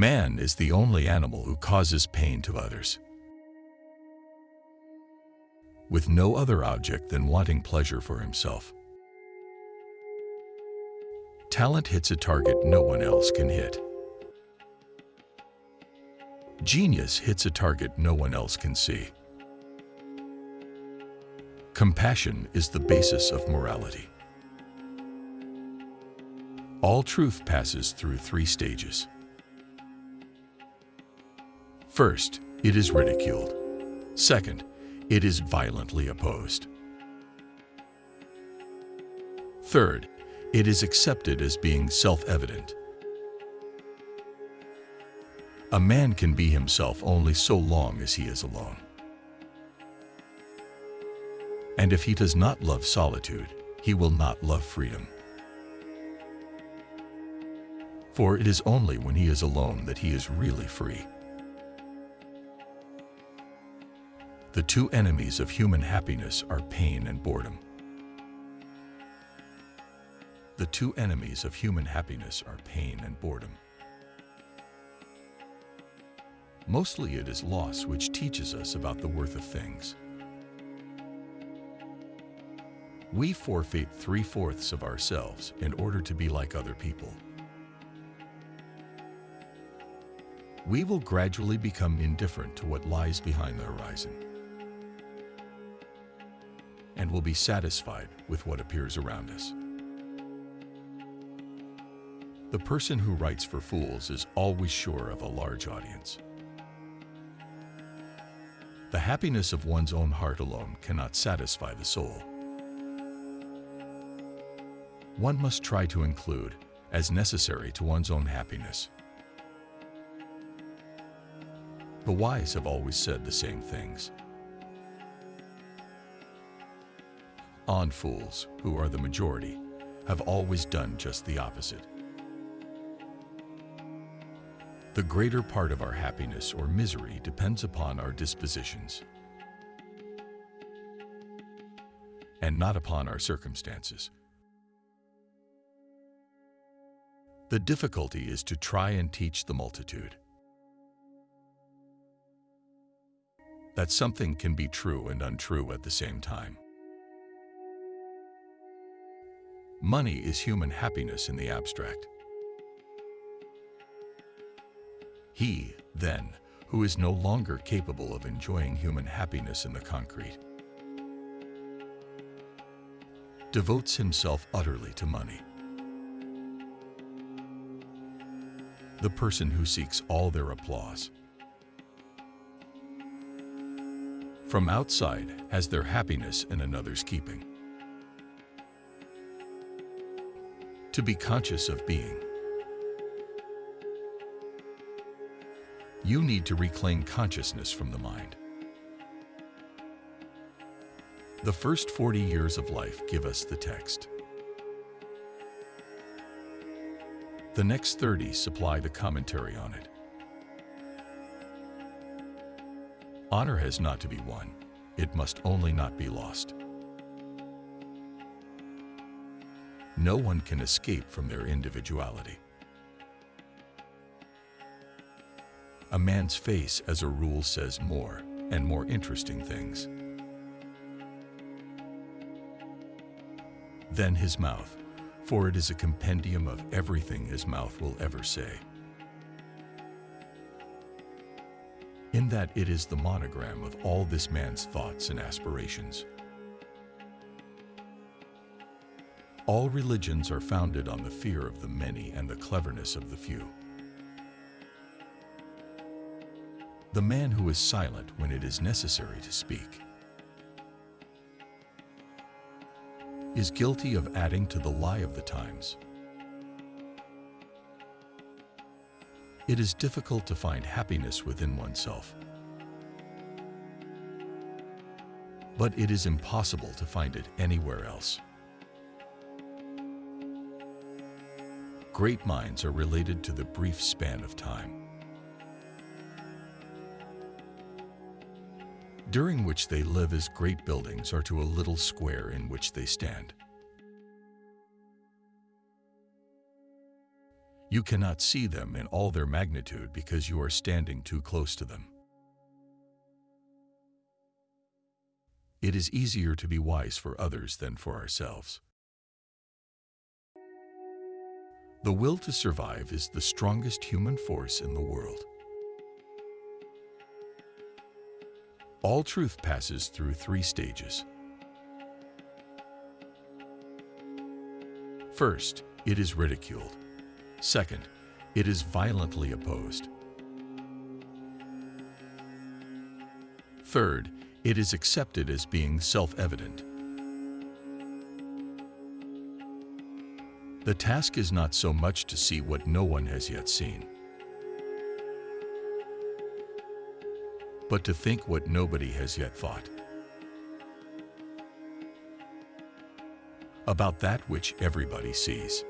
Man is the only animal who causes pain to others. With no other object than wanting pleasure for himself. Talent hits a target no one else can hit. Genius hits a target no one else can see. Compassion is the basis of morality. All truth passes through three stages. First, it is ridiculed. Second, it is violently opposed. Third, it is accepted as being self-evident. A man can be himself only so long as he is alone. And if he does not love solitude, he will not love freedom. For it is only when he is alone that he is really free. The two enemies of human happiness are pain and boredom. The two enemies of human happiness are pain and boredom. Mostly it is loss which teaches us about the worth of things. We forfeit three-fourths of ourselves in order to be like other people. We will gradually become indifferent to what lies behind the horizon and will be satisfied with what appears around us. The person who writes for fools is always sure of a large audience. The happiness of one's own heart alone cannot satisfy the soul. One must try to include, as necessary to one's own happiness. The wise have always said the same things. On fools, who are the majority, have always done just the opposite. The greater part of our happiness or misery depends upon our dispositions and not upon our circumstances. The difficulty is to try and teach the multitude that something can be true and untrue at the same time. Money is human happiness in the abstract. He, then, who is no longer capable of enjoying human happiness in the concrete, devotes himself utterly to money. The person who seeks all their applause. From outside has their happiness in another's keeping. To be conscious of being you need to reclaim consciousness from the mind. The first 40 years of life give us the text. The next 30 supply the commentary on it. Honor has not to be won. It must only not be lost. No one can escape from their individuality. A man's face, as a rule, says more and more interesting things than his mouth, for it is a compendium of everything his mouth will ever say. In that it is the monogram of all this man's thoughts and aspirations. All religions are founded on the fear of the many and the cleverness of the few. the man who is silent when it is necessary to speak, is guilty of adding to the lie of the times. It is difficult to find happiness within oneself. But it is impossible to find it anywhere else. Great minds are related to the brief span of time. during which they live as great buildings are to a little square in which they stand. You cannot see them in all their magnitude because you are standing too close to them. It is easier to be wise for others than for ourselves. The will to survive is the strongest human force in the world. All truth passes through three stages. First, it is ridiculed. Second, it is violently opposed. Third, it is accepted as being self-evident. The task is not so much to see what no one has yet seen, but to think what nobody has yet thought. About that which everybody sees.